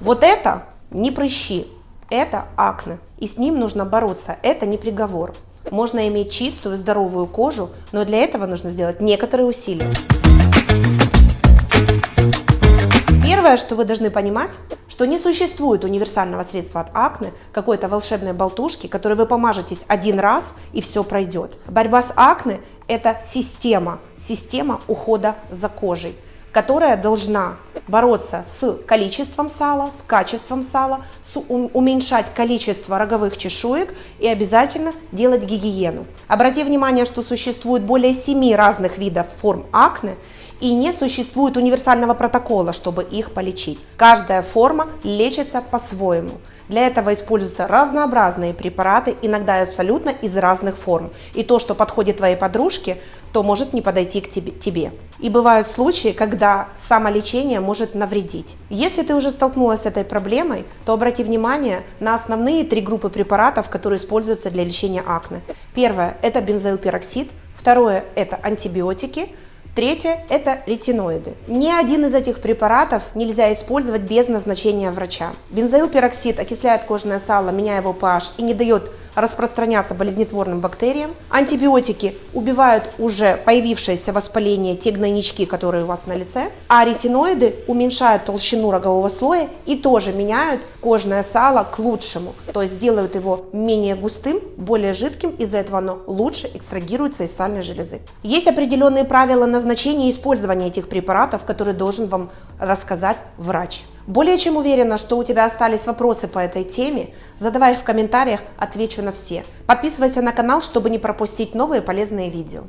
Вот это не прыщи, это акне. И с ним нужно бороться, это не приговор. Можно иметь чистую, здоровую кожу, но для этого нужно сделать некоторые усилия. Первое, что вы должны понимать, что не существует универсального средства от акне, какой-то волшебной болтушки, которой вы помажетесь один раз и все пройдет. Борьба с акне – это система, система ухода за кожей которая должна бороться с количеством сала, с качеством сала, с уменьшать количество роговых чешуек и обязательно делать гигиену. Обрати внимание, что существует более 7 разных видов форм акне, и не существует универсального протокола, чтобы их полечить. Каждая форма лечится по-своему. Для этого используются разнообразные препараты, иногда абсолютно из разных форм. И то, что подходит твоей подружке, то может не подойти к тебе. И бывают случаи, когда самолечение может навредить. Если ты уже столкнулась с этой проблемой, то обрати внимание на основные три группы препаратов, которые используются для лечения акне. Первое – это бензоилпероксид, второе – это антибиотики, Третье – это ретиноиды. Ни один из этих препаратов нельзя использовать без назначения врача. Бензоилпероксид окисляет кожное сало, меняя его pH и не дает распространяться болезнетворным бактериям. Антибиотики убивают уже появившееся воспаление, те гнойнички, которые у вас на лице. А ретиноиды уменьшают толщину рогового слоя и тоже меняют кожное сало к лучшему. То есть делают его менее густым, более жидким, из-за этого оно лучше экстрагируется из сальной железы. Есть определенные правила назначения и использования этих препаратов, которые должен вам рассказать врач. Более чем уверена, что у тебя остались вопросы по этой теме, задавай их в комментариях, отвечу на все. Подписывайся на канал, чтобы не пропустить новые полезные видео.